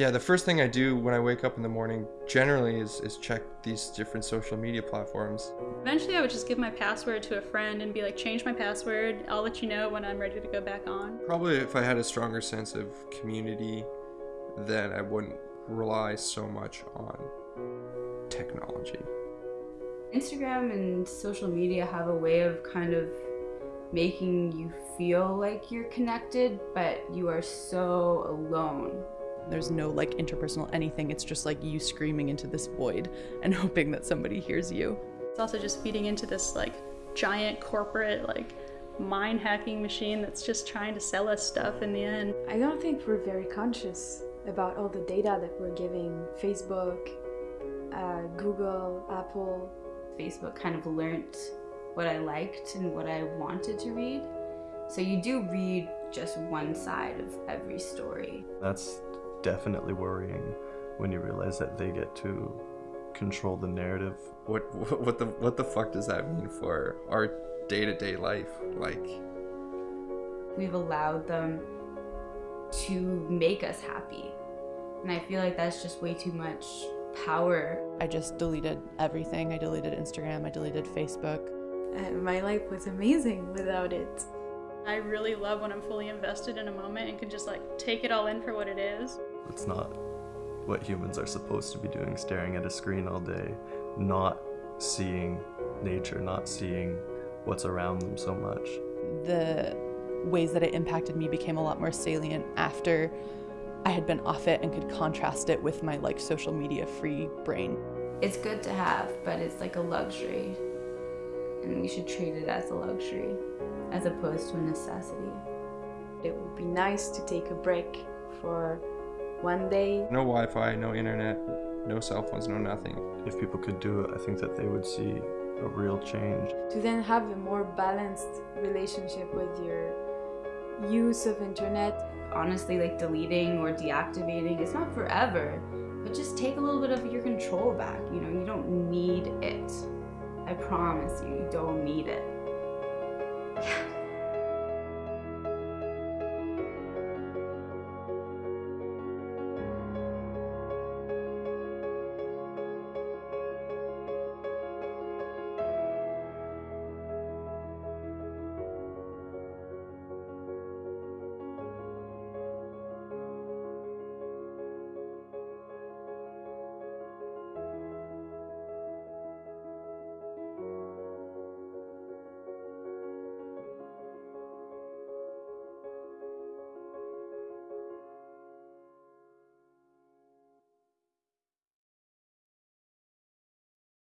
Yeah, the first thing I do when I wake up in the morning generally is, is check these different social media platforms. Eventually, I would just give my password to a friend and be like, change my password. I'll let you know when I'm ready to go back on. Probably if I had a stronger sense of community, then I wouldn't rely so much on technology. Instagram and social media have a way of kind of making you feel like you're connected, but you are so alone. There's no like interpersonal anything. It's just like you screaming into this void and hoping that somebody hears you. It's also just feeding into this like giant corporate like mind hacking machine that's just trying to sell us stuff in the end. I don't think we're very conscious about all the data that we're giving Facebook, uh, Google, Apple. Facebook kind of learnt what I liked and what I wanted to read. So you do read just one side of every story. That's definitely worrying when you realize that they get to control the narrative. What what the what the fuck does that mean for our day-to-day life? Like we've allowed them to make us happy. And I feel like that's just way too much power. I just deleted everything. I deleted Instagram, I deleted Facebook. And my life was amazing without it. I really love when I'm fully invested in a moment and can just like take it all in for what it is. It's not what humans are supposed to be doing, staring at a screen all day, not seeing nature, not seeing what's around them so much. The ways that it impacted me became a lot more salient after I had been off it and could contrast it with my like social media free brain. It's good to have, but it's like a luxury. And we should treat it as a luxury as opposed to a necessity. It would be nice to take a break for one day. No Wi-Fi, no internet, no cell phones, no nothing. If people could do it, I think that they would see a real change. To then have a more balanced relationship with your use of internet. Honestly, like deleting or deactivating, it's not forever, but just take a little bit of your control back. You know, you don't need it. I promise you, you don't need it.